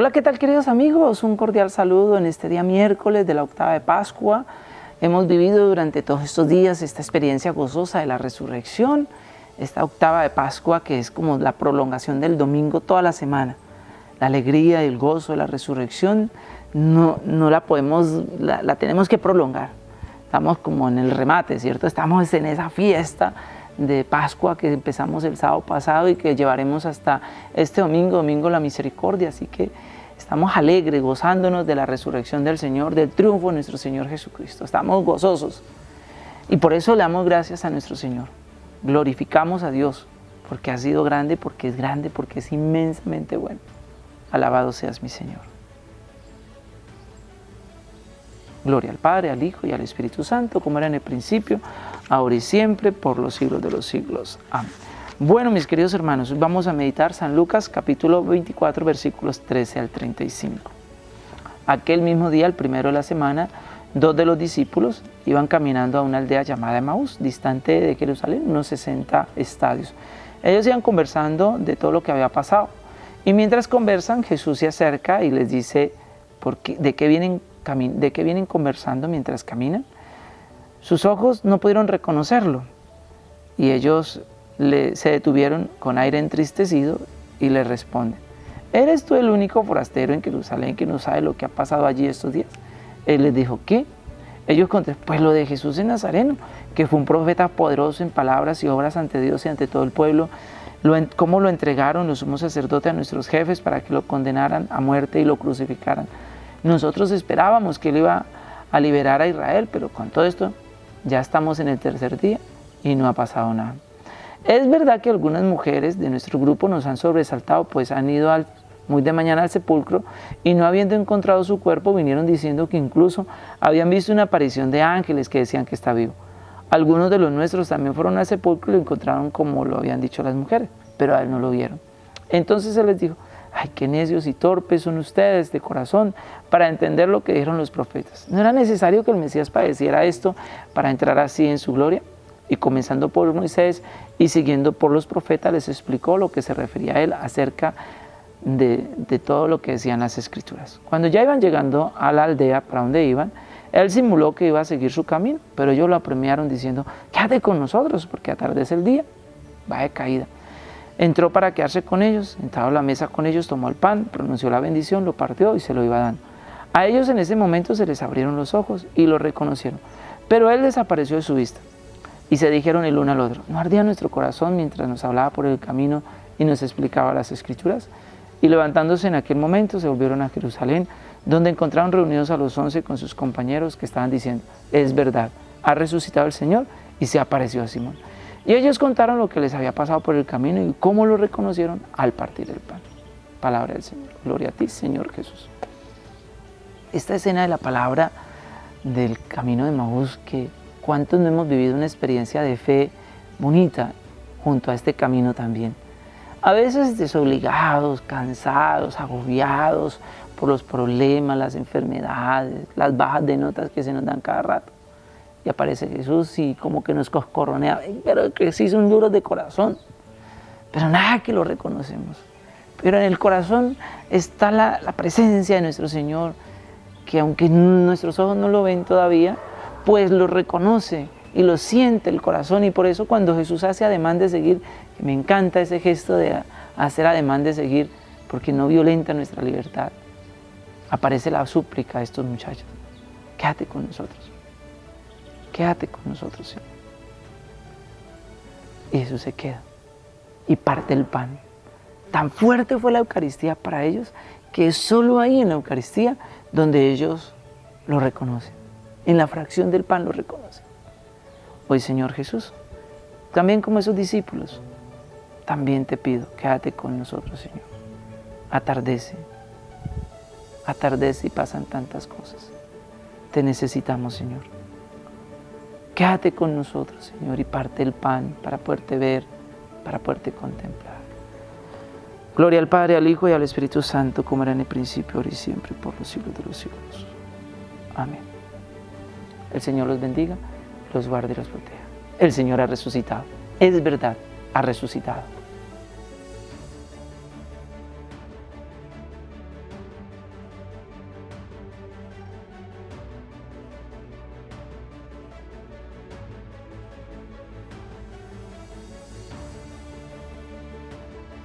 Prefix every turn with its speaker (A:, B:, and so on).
A: Hola, ¿qué tal queridos amigos? Un cordial saludo en este día miércoles de la octava de Pascua. Hemos vivido durante todos estos días esta experiencia gozosa de la resurrección, esta octava de Pascua que es como la prolongación del domingo toda la semana. La alegría y el gozo de la resurrección no, no la podemos, la, la tenemos que prolongar. Estamos como en el remate, ¿cierto? Estamos en esa fiesta de Pascua que empezamos el sábado pasado y que llevaremos hasta este domingo, Domingo la Misericordia. Así que estamos alegres, gozándonos de la resurrección del Señor, del triunfo de nuestro Señor Jesucristo. Estamos gozosos y por eso le damos gracias a nuestro Señor. Glorificamos a Dios porque ha sido grande, porque es grande, porque es inmensamente bueno. Alabado seas mi Señor. Gloria al Padre, al Hijo y al Espíritu Santo, como era en el principio, ahora y siempre, por los siglos de los siglos. Amén. Bueno, mis queridos hermanos, vamos a meditar San Lucas capítulo 24, versículos 13 al 35. Aquel mismo día, el primero de la semana, dos de los discípulos iban caminando a una aldea llamada Emaús, distante de Jerusalén, unos 60 estadios. Ellos iban conversando de todo lo que había pasado. Y mientras conversan, Jesús se acerca y les dice, ¿por qué, ¿de, qué vienen, ¿de qué vienen conversando mientras caminan? Sus ojos no pudieron reconocerlo y ellos se detuvieron con aire entristecido y le responden, ¿eres tú el único forastero en Jerusalén que no sabe lo que ha pasado allí estos días? Él les dijo, ¿qué? Ellos contestaron, pues lo de Jesús de Nazareno, que fue un profeta poderoso en palabras y obras ante Dios y ante todo el pueblo, lo, cómo lo entregaron los sumos sacerdotes a nuestros jefes para que lo condenaran a muerte y lo crucificaran. Nosotros esperábamos que él iba a liberar a Israel, pero con todo esto ya estamos en el tercer día y no ha pasado nada. Es verdad que algunas mujeres de nuestro grupo nos han sobresaltado, pues han ido muy de mañana al sepulcro y no habiendo encontrado su cuerpo vinieron diciendo que incluso habían visto una aparición de ángeles que decían que está vivo. Algunos de los nuestros también fueron al sepulcro y lo encontraron como lo habían dicho las mujeres, pero a él no lo vieron. Entonces él les dijo, ay, qué necios y torpes son ustedes de corazón para entender lo que dijeron los profetas. ¿No era necesario que el Mesías padeciera esto para entrar así en su gloria? Y comenzando por Moisés y siguiendo por los profetas, les explicó lo que se refería a él acerca de, todo lo que decían las escrituras. Cuando ya iban llegando a la aldea para donde iban, él simuló que iba a seguir su camino, pero ellos lo apremiaron diciendo, quédate con nosotros porque atardece el día, va de caída. Entró para quedarse con ellos, entrado a la mesa con ellos, tomó el pan, pronunció la bendición, lo partió y se lo iba dando. A ellos en ese momento se les abrieron los ojos y lo reconocieron, pero él desapareció de su vista. Y se dijeron el uno al otro, ¿no ardía nuestro corazón mientras nos hablaba por el camino y nos explicaba las escrituras? Y levantándose en aquel momento se volvieron a Jerusalén, donde encontraron reunidos a los once con sus compañeros que estaban diciendo, es verdad, ha resucitado el Señor y se apareció a Simón. Y ellos contaron lo que les había pasado por el camino y cómo lo reconocieron al partir el pan. Palabra del Señor. Gloria a ti, Señor Jesús. Esta escena de la palabra del camino de Maús, que cuántos no hemos vivido una experiencia de fe bonita junto a este camino también. A veces desobligados, cansados, agobiados por los problemas, las enfermedades, las bajas de notas que se nos dan cada rato y aparece Jesús y como que nos coscorronea, pero que sí son duros de corazón, pero nada que lo reconocemos. Pero en el corazón está la, presencia de nuestro Señor, que aunque nuestros ojos no lo ven todavía, pues lo reconoce y lo siente el corazón. Y por eso cuando Jesús hace ademán de seguir, me encanta ese gesto de hacer ademán de seguir, porque no violenta nuestra libertad, aparece la súplica de estos muchachos, quédate con nosotros quédate con nosotros, Señor. Y Jesús se queda y parte el pan. Tan fuerte fue la Eucaristía para ellos que es solo ahí en la Eucaristía donde ellos lo reconocen. En la fracción del pan lo reconocen. Hoy, Señor Jesús, también como esos discípulos, también te pido, quédate con nosotros, Señor. Atardece, atardece y pasan tantas cosas. Te necesitamos, Señor. Quédate con nosotros, Señor, y parte el pan para poderte ver, para poderte contemplar. Gloria al Padre, al Hijo y al Espíritu Santo, como era en el principio, ahora y siempre, por los siglos de los siglos. Amén. El Señor los bendiga, los guarde y los proteja. El Señor ha resucitado. Es verdad, ha resucitado.